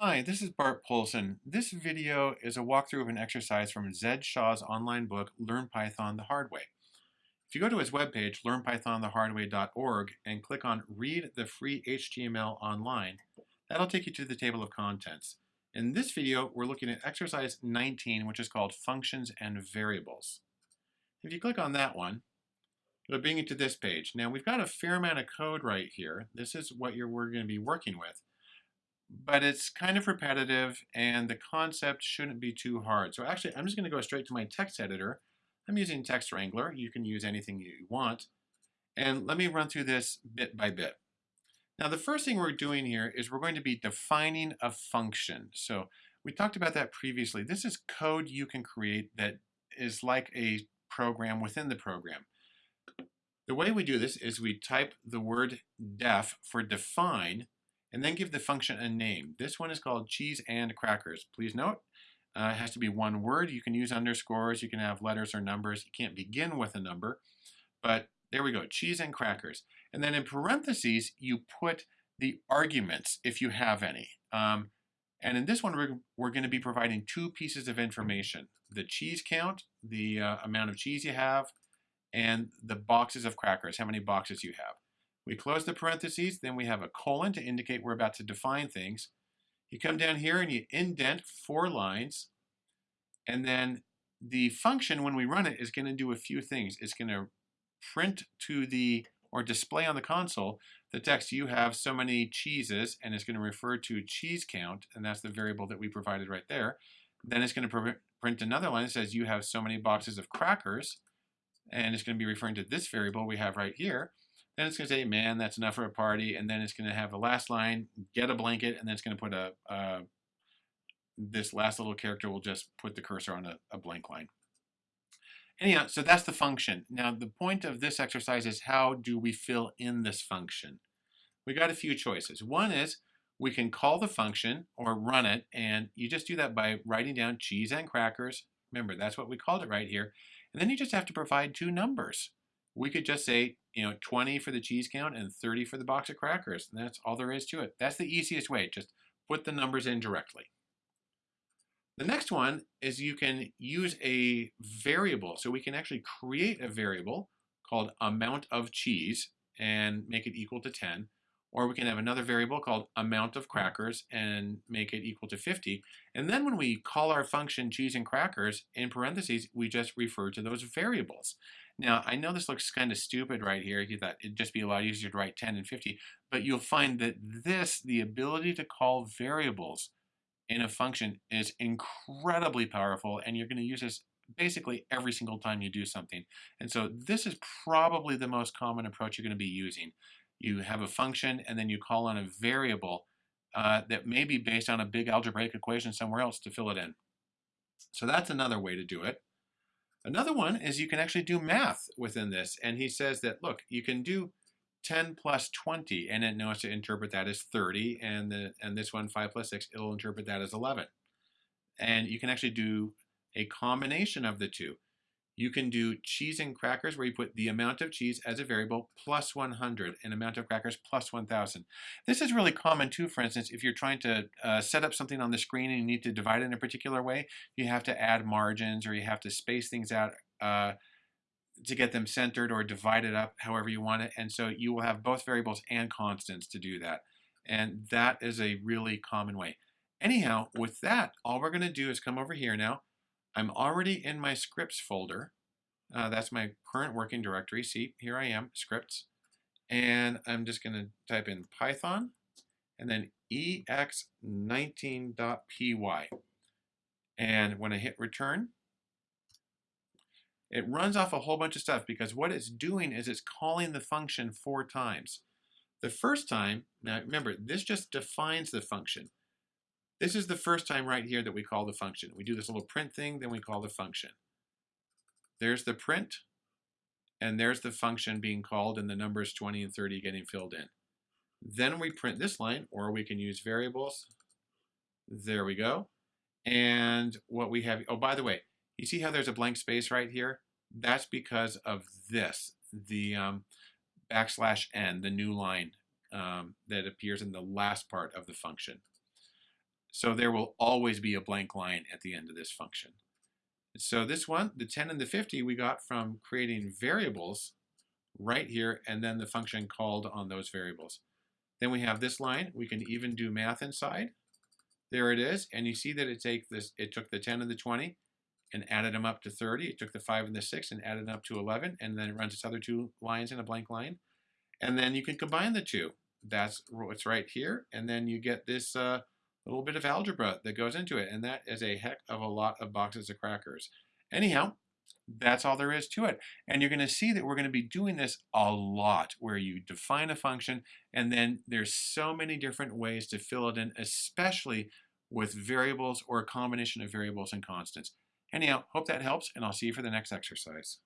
Hi, this is Bart Poulson. This video is a walkthrough of an exercise from Zed Shaw's online book, Learn Python the Hard Way. If you go to his webpage, learnpythonthehardway.org, and click on Read the Free HTML Online, that'll take you to the table of contents. In this video, we're looking at exercise 19, which is called Functions and Variables. If you click on that one, it'll bring you to this page. Now, we've got a fair amount of code right here. This is what you're, we're going to be working with but it's kind of repetitive and the concept shouldn't be too hard. So actually, I'm just going to go straight to my text editor. I'm using Text Wrangler. You can use anything you want. And let me run through this bit by bit. Now, the first thing we're doing here is we're going to be defining a function. So we talked about that previously. This is code you can create that is like a program within the program. The way we do this is we type the word def for define and then give the function a name. This one is called cheese and crackers. Please note, uh, it has to be one word. You can use underscores, you can have letters or numbers. You can't begin with a number, but there we go, cheese and crackers. And then in parentheses, you put the arguments if you have any. Um, and in this one, we're, we're going to be providing two pieces of information. The cheese count, the uh, amount of cheese you have, and the boxes of crackers, how many boxes you have. We close the parentheses, then we have a colon to indicate we're about to define things. You come down here and you indent four lines, and then the function, when we run it, is going to do a few things. It's going to print to the, or display on the console, the text you have so many cheeses, and it's going to refer to cheese count, and that's the variable that we provided right there. Then it's going to print another line that says you have so many boxes of crackers, and it's going to be referring to this variable we have right here. Then it's going to say, man, that's enough for a party. And then it's going to have the last line, get a blanket, and then it's going to put a, uh, this last little character will just put the cursor on a, a blank line. Anyhow, so that's the function. Now, the point of this exercise is how do we fill in this function? We got a few choices. One is we can call the function or run it, and you just do that by writing down cheese and crackers. Remember, that's what we called it right here. And then you just have to provide two numbers we could just say, you know, 20 for the cheese count and 30 for the box of crackers. And that's all there is to it. That's the easiest way. Just put the numbers in directly. The next one is you can use a variable. So we can actually create a variable called amount of cheese and make it equal to 10. Or we can have another variable called amount of crackers and make it equal to 50. And then when we call our function cheese and crackers, in parentheses, we just refer to those variables. Now, I know this looks kind of stupid right here. You thought it'd just be a lot easier to write 10 and 50, but you'll find that this, the ability to call variables in a function is incredibly powerful, and you're going to use this basically every single time you do something. And so this is probably the most common approach you're going to be using. You have a function, and then you call on a variable uh, that may be based on a big algebraic equation somewhere else to fill it in. So that's another way to do it. Another one is you can actually do math within this. And he says that, look, you can do 10 plus 20, and it knows to interpret that as 30. And, the, and this one, 5 plus 6, it'll interpret that as 11. And you can actually do a combination of the two. You can do cheese and crackers where you put the amount of cheese as a variable plus 100 and amount of crackers plus 1000. This is really common too, for instance, if you're trying to uh, set up something on the screen and you need to divide it in a particular way, you have to add margins or you have to space things out uh, to get them centered or divided up however you want it. And so you will have both variables and constants to do that. And that is a really common way. Anyhow, with that, all we're going to do is come over here now I'm already in my scripts folder. Uh, that's my current working directory. See, here I am, scripts. And I'm just going to type in Python and then ex19.py. And when I hit return, it runs off a whole bunch of stuff because what it's doing is it's calling the function four times. The first time, now remember, this just defines the function. This is the first time right here that we call the function. We do this little print thing, then we call the function. There's the print, and there's the function being called, and the numbers 20 and 30 getting filled in. Then we print this line, or we can use variables. There we go. And what we have, oh, by the way, you see how there's a blank space right here? That's because of this, the um, backslash n, the new line um, that appears in the last part of the function. So there will always be a blank line at the end of this function. So this one, the 10 and the 50, we got from creating variables right here, and then the function called on those variables. Then we have this line. We can even do math inside. There it is. And you see that it, take this, it took the 10 and the 20 and added them up to 30. It took the 5 and the 6 and added them up to 11. And then it runs its other two lines in a blank line. And then you can combine the two. That's what's right here. And then you get this uh, little bit of algebra that goes into it. And that is a heck of a lot of boxes of crackers. Anyhow, that's all there is to it. And you're going to see that we're going to be doing this a lot where you define a function and then there's so many different ways to fill it in, especially with variables or a combination of variables and constants. Anyhow, hope that helps and I'll see you for the next exercise.